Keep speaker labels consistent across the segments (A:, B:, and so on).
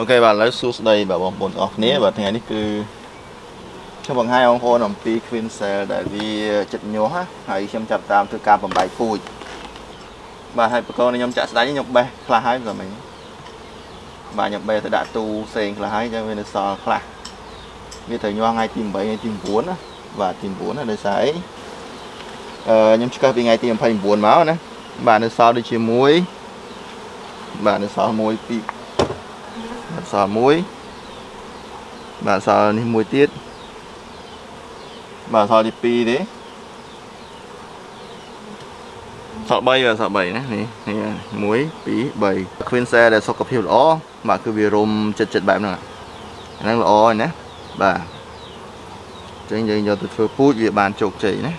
A: អូខេបាទឥឡូវសួស្តីបាទបងប្អូនទាំងអស់គ្នាបាទថ្ងៃនេះគឺខ្ញុំបង្ហាញបងប្អូនអំពី Queen Cell ដែលវាចិត្តញាស់ណាហើយខ្ញុំចាប់តាមធ្វើការបំបែកពូជបាទហើយបកកខ្ញុំចាក់ស្ដាយខ្ញុំបេះខ្លះហើយព្រមមិញបាទខ្ញុំបេះទៅដាក់ទូផ្សេងខ្លះហើយចឹងវានៅសល់ខ្លះវាត្រូវញាស់ថ្ងៃទី8ថ្ងៃទី9ណាបាទទី9ណាដោយសារអីអឺខ្ញុំឆ្កឹះពីថ្ងៃទី29មកណាបាទនៅសល់ដូចជាមួយបាទនៅសល់1 2 អក្សរមួយបាទអក្សរនេះមួយទៀតបាទអក្សរទី2ទេអក្សរ3បាទអក្សរ3ណានេះនេះ1 2 3 Queen Cell ដែលសុខភាពល្អបាទគឺវារុំចិត្តចិត្តបែបហ្នឹងអាហ្នឹងល្អហើយណាបាទចឹងយើងយកទៅធ្វើពូជវាបានជោគជ័យណា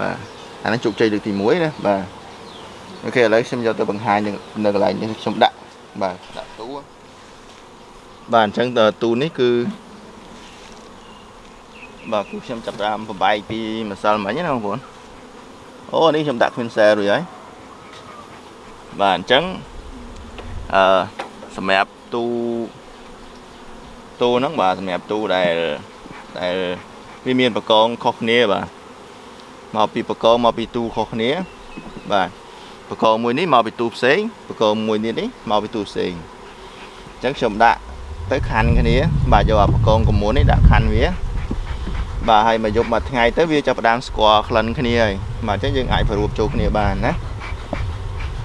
A: បាទអាហ្នឹងជោគជ័យលើកទី1ណាបាទអូខេឥឡូវខ្ញុំយកទៅបង្ហាញនៅកន្លែងនេះខ្ញុំដាក់បាទដាក់ទូ បាទអញ្ចឹងទូនេះគឺបាទគឺខ្ញុំចាប់តាមប្របែកពីម្សិលមិញណាបងប្អូនអូនេះខ្ញុំដាក់ Queen Cell រួចហើយបាទអញ្ចឹងអឺសម្រាប់ទូទូហ្នឹងបាទសម្រាប់ទូដែលដែលវាមានបកងខុសគ្នាបាទមកពីបកងមកពីទូខុសគ្នា បាទបកងមួយនេះមកពីទូផ្សេងបកងមួយនេះនេះមកពីទូផ្សេងអញ្ចឹងខ្ញុំដាក់ ទៅខណ្ឌគ្នា បាទយកអាបកងកមុននេះដាក់ខណ្ឌវាបាទហើយមកយប់មួយថ្ងៃទៅវាចាប់ផ្ដើមស្គាល់ក្លិនគ្នាហើយបាទអញ្ចឹងយើងអាចប្ររួបចូលគ្នាបានណា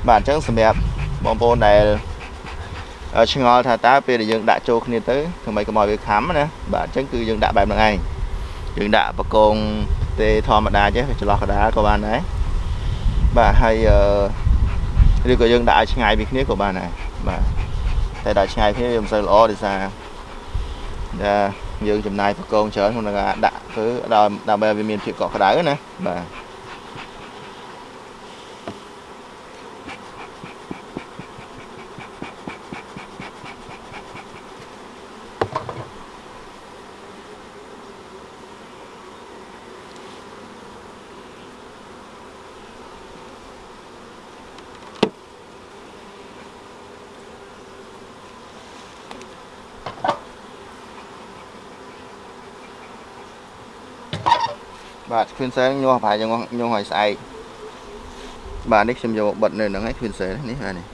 A: បាទអញ្ចឹងសម្រាប់បងប្អូនដែលឆ្ងល់ថាតើពេលដែលយើងដាក់ចូលគ្នាទៅធ្វើម៉េចកុំឲ្យវាខំណាបាទអញ្ចឹងគឺយើងដាក់បែបហ្នឹងឯងយើងដាក់បកងទេធម្មតាចេះចន្លោះកដាលក៏បានដែរបាទហើយឬក៏យើងដាក់ឲ្យឆ្ងាយពីគ្នាក៏បានដែរបាទ តែដល់ឆ្ងាយគ្នាវាមិនសូវល្អដោយសារតែយើងចំណាយប្រកងច្រើនក្នុងការដាក់ធ្វើដើម្បីឲ្យវាមានភាពកក់ក្ដៅណាបាទ បាទ Queen Cell ញាស់ប្រហែលជាញាស់ឲ្យស្អែកបាទនេះខ្ញុំយកបិទនៅហ្នឹងឯង Queen Cell នេះបាទនេះ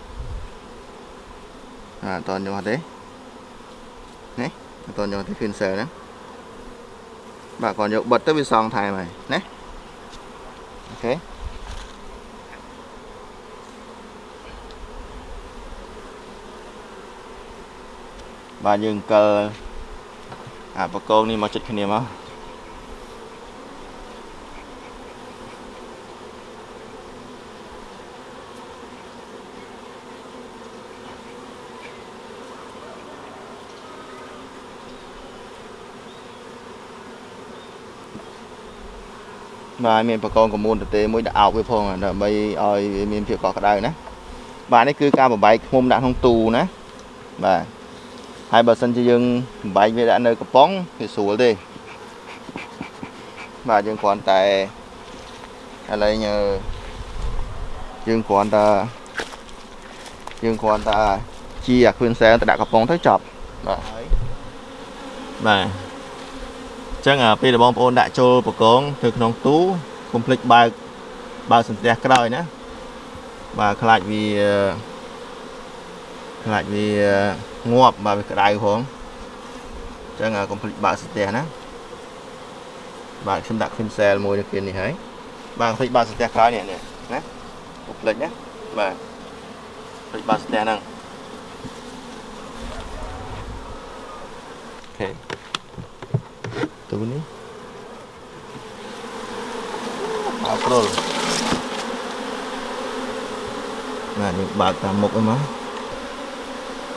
A: អាអត់តញាស់ទេនេះអត់តញាស់ទេ Queen Cell ហ្នឹងបាទគាត់យកបិទទៅវាសងថែមហើយណាអូខេបាទយើងកិលអាបកងនេះមកចិត្តគ្នាមក បាទមានបកងកមូនតេមួយដាក់អោបវាផងដើម្បីឲ្យវាមានភាពកក់ក្ដៅណាបាទនេះគឺការបំបែកឃុំដាក់ក្នុងទូណាបាទហើយបើសិនជាយើងបំបែកវាដាក់នៅកំប៉ុងវាស្រួលទេបាទយើងគ្រាន់តែឥឡូវយើងគ្រាន់តែយើងគ្រាន់តែជាអាគ្រឿនសែលទៅដាក់កំប៉ុងទៅចប់បាទបាទ ចឹងពេលដែលបងប្អូនដាក់ចូលបកងទៅក្នុងទូកុំភ្លេចបើកបើកសន្ទះក្រោយណាបាទខ្លាចវាខ្លាចវាងាប់បាទវាក្តៅផងចឹងកុំភ្លេចបើកសន្ទះណាបាទខ្ញុំដាក់ Queen Cell មួយនៅពេលនេះហើយបាទភ្លេចបើកសន្ទះក្រោយនេះណាកុំភ្លេចណាបាទភ្លេចបើកសន្ទះហ្នឹងអូខេ ទូនេះបើកព្រុលណាយើងបើកតាមមុខហ្នឹងមក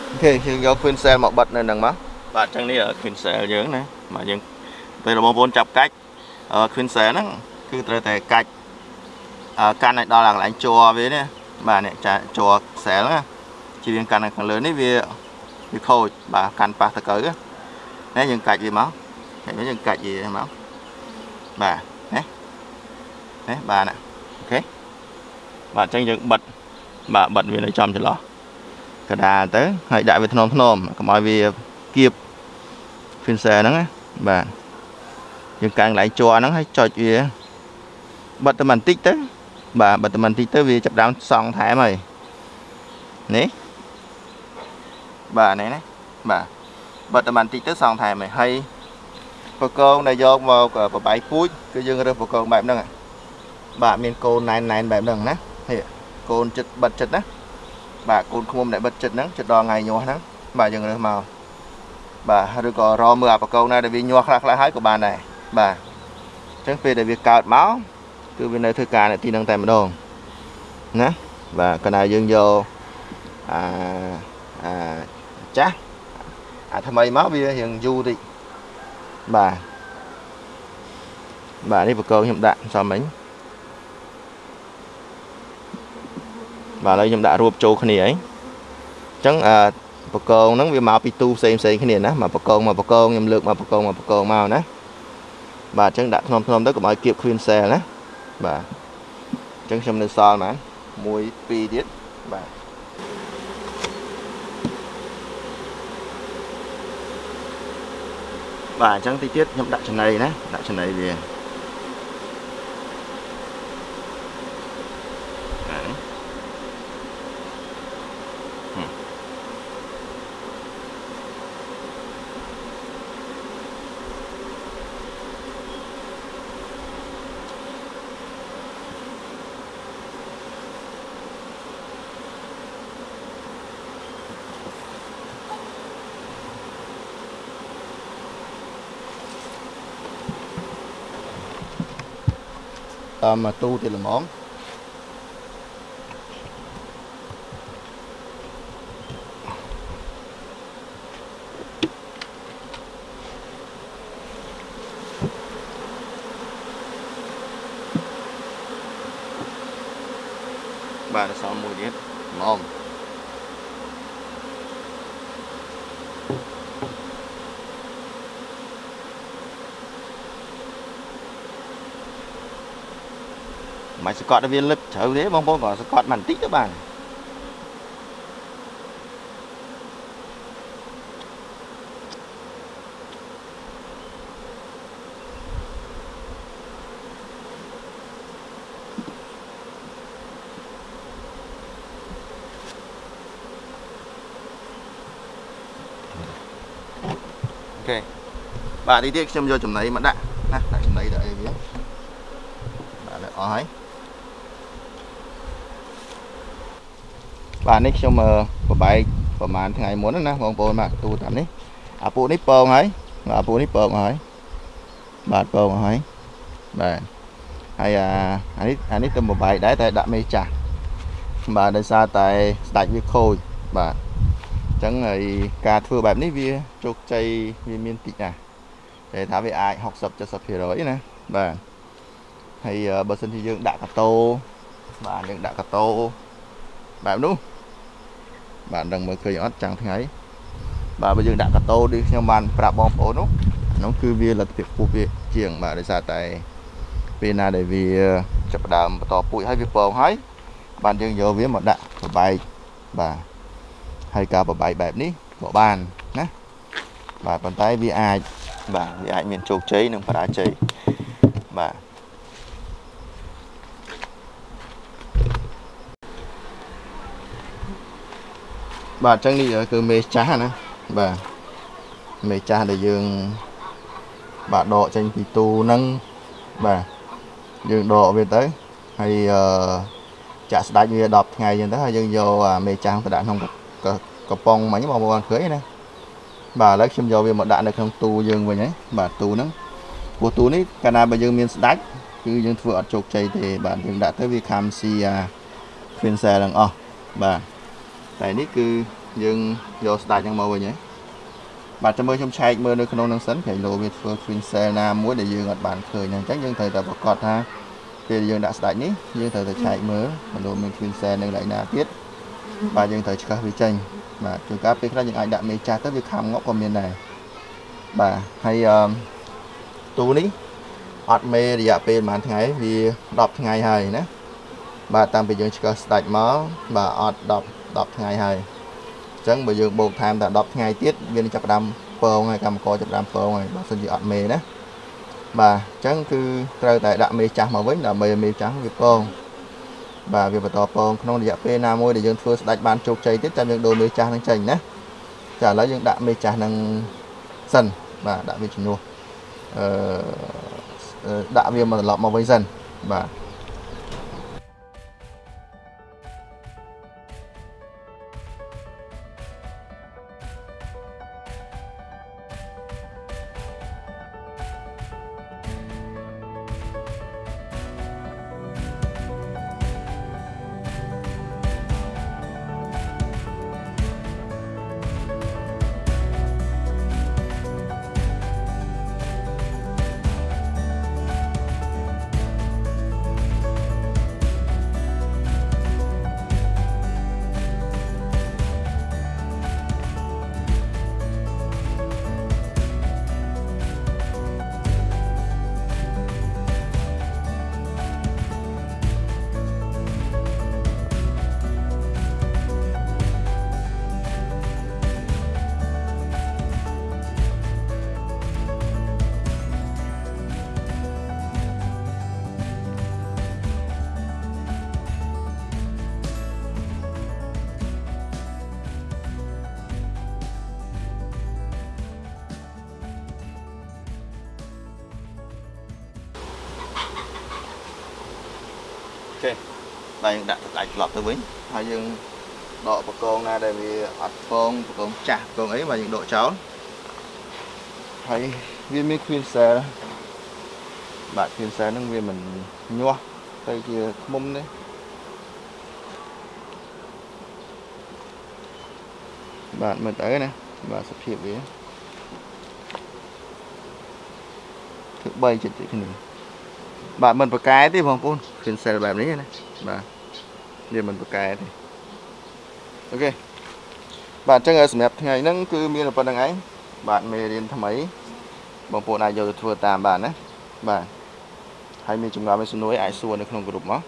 A: អូខេយើងយក Queen Cell មកបិទនៅហ្នឹងមកបាទអញ្ចឹងនេះ Queen Cell យើងណាបាទយើងពេលបងប្អូនចាប់កាច់ Queen Cell ហ្នឹងគឺត្រូវតែកាច់កាន់ឲ្យដល់កន្លែងជ័រវានេះបាទនេះចាជ័រ cell ណាជារៀងកាន់ខាងលើនេះវាវាខូចបាទកាន់ប៉ះទៅកើណាយើងកាច់វាមក ហើយយើងកាច់វាមកបាទណាណាបាទអូខេបាទអញ្ចឹងយើងបិទបាទបិទវានៅចំចន្លោះកដាលទៅហើយដាក់វាធ្នមធ្នមកុំឲ្យវាគៀប fencer ហ្នឹងណាបាទយើងកាំងកន្លែងជ័រហ្នឹងហើយចុចវាបិទតែបន្តិចទៅបាទបិទតែបន្តិចទៅវាចាប់ដើមសង់ថែមហើយនេះបាទនេះណាបាទបិទតែបន្តិចទៅសង់ថែមហើយហើយ បកងដែលយកមកបបាយពូជគឺយើងរើសបកងបែបហ្នឹងបាទមានកូនណែនណែនបែបហ្នឹងណាហេកូនចិត្តបិទចិត្តណាបាទកូនឃុំដែលបិទចិត្តហ្នឹងចិត្តដល់ថ្ងៃញាស់ហ្នឹងបាទយើងរើសមកបាទឬក៏រមើលអាបកងណាដែលវាញាស់ខ្លះខ្លះហើយក៏បានដែរបាទអញ្ចឹងពេលដែលវាកើតមកគឺវានៅធ្វើការនៅទីហ្នឹងតែម្ដងណាបាទកាលណាយើងយកអាអាចាស់អាថ្មីមកវារៀងយូរតិច បាទបាទនេះបកងខ្ញុំដាក់សំមិញបាទឥឡូវខ្ញុំដាក់រួបចូលគ្នាហើយអញ្ចឹងអឺបកងហ្នឹងវាមកពីទូផ្សេងផ្សេងគ្នាណាមកបកងមកបកងខ្ញុំលើកមកបកងមកបកងមកណាបាទអញ្ចឹងដាក់ធ្នមធ្នមទៅកុំឲ្យគៀប queen cell ណាបាទអញ្ចឹងខ្ញុំនៅសល់ហ្មង1 2ទៀតបាទ បាទអញ្ចឹងតិចទៀតខ្ញុំដា តាមទូទៀតល្មមបាទសំមួយទៀតល្មម មិនសកត់ឲ្យវាលឹបជ្រៅទេបងប្អូនក៏សកត់បានបន្តិចទៅបានអូខេបាទនេះទៀតខ្ញុំយកចំណីមកដាក់ណាដាក់ចំណីដាក់អីវាបាទអស់ហើយ បាទនេះខ្ញុំបបែកប្រហែលថ្ងៃមុនណាបងប្អូនបាទទូតាមនេះអាពូនេះពងហើយអាពូនេះពងហើយបាទពងហើយបាទហើយអាអានេះអានេះទៅបបែកដែរតែដាក់មេចាស់បាទដោយសារតែស្ដាច់វាខូចបាទអញ្ចឹងហើយការធ្វើបែបនេះវាជោគជ័យវាមានតិចណាស់តែថាវាអាច60 70%ណាបាទហើយបើសិនជាយើងដាក់កាតោបាទយើងដាក់កាតោបែបនោះ បាទដឹងមើលឃើញអត់ចាំងថ្ងៃបាទបើយើងដាក់កាតូដូចខ្ញុំបានប្រាប់បងប្អូននោះនោះគឺវាលទ្ធភាពពុះវាជាងបាទដោយសារតែពេលណាដែលវាចាប់ដើមបន្តពូជហើយវាពងហើយបានយើងយកវាមកដាក់បបែកបាទហើយការបបែកបែបនេះក៏បានណាបាទប៉ុន្តែវាអាចបាទវាអាចមានជោគជ័យនិងបរាជ័យបាទ បាទអញ្ចឹងនេះគឺមេចាស់ណាបាទមេចាស់ដែលយើង បាទដកចេញពីទូហ្នឹងបាទយើងដកវាទៅហើយអឺចាក់ស្ដាច់វា10ថ្ងៃអញ្ចឹងទៅហើយយើងយកមេចាស់ទៅដាក់ក្នុងកំប៉ុងមិញបងប្អូនឃើញណាបាទឥឡូវខ្ញុំយកវាមកដាក់នៅក្នុងទូយើងវិញហើយបាទទូហ្នឹងព្រោះទូនេះកាលណាបើយើងមានស្ដាច់គឺយើងធ្វើអត់ជោគជ័យទេបាទយើងដាក់ទៅវាខំស៊ីអា fin cell ទាំងអស់បាទ តែនេះគឺយើងយកស្ដាច់ហ្នឹងមកវិញហ៎បាទចាំមើលខ្ញុំឆែកមើលនៅក្នុងហ្នឹងសិនក្រែងលោវាធ្វើ twin cell ណាមួយដែលយើងអត់បានឃើញអញ្ចឹងយើងត្រូវតែប្រកាសថាពេលយើងដាក់ស្ដាច់នេះយើងត្រូវតែឆែកមើលមិនលោមាន twin cell នៅកន្លែងណាទៀតបាទយើងត្រូវឆ្កឹះវាចេញបាទជួនកាលពេលខ្លះយើងអាចដាក់មេចាស់ទៅវាខំងក់ក៏មានដែរបាទហើយអឺទូនេះអត់មេរយៈពេលប្រហែលថ្ងៃវា10ថ្ងៃហើយណាបាទតាមពីយើងឆ្កឹះស្ដាច់មកបាទអត់10 10ថ្ងៃហើយអញ្ចឹងបើយើងបូកថែមតែ10ថ្ងៃទៀតវានឹងចាប់ផ្ដើមពងហើយកម្មករចាប់ផ្ដើមពងហើយបើសិនជាអត់មេណាបាទអញ្ចឹងគឺត្រូវតែដាក់មេចាស់មកវិញដើម្បីឲ្យមេចាស់វាពងបាទវាបន្តពងក្នុងរយៈពេលណាមួយដែលយើងធ្វើស្ដាច់បានជោគជ័យទៀតចាំយើងដូរមេចាស់នឹងចេញណាចាឥឡូវយើងដាក់មេចាស់នឹងសិនបាទដាក់វាជំនួសអឺដាក់វាមកត្រឡប់មកវិញសិនបាទ តែយើងដាក់ទឹកដាច់ត្រឡប់ទៅវិញហើយយើងដកបកងណាដែលវាអត់ពងបកងចាស់បកងអីបាទយើងដកចោលហើយវាមាន queen cell បាទ queen cell ហ្នឹងវាមិនញាស់ទៅជាខ្មុំទេបាទមើលទៅណាបាទសភាពវាធ្វើ3ចិត្តគ្នាបាទមិនប្រកែទេបងប្អូនគ្រឿងសិលបែបនេះណា បាទវាមិនប្រកែទេអូខេបាទអញ្ចឹងសម្រាប់ថ្ងៃហ្នឹងគឺមានប៉ុណ្្នឹងឯងបាទមេរៀនថ្មីបងប្អូនអាចយកទៅធ្វើតាមបានណាបាទហើយមានចម្ងល់មានសំណួរអាចសួរនៅក្នុងក្រុមមក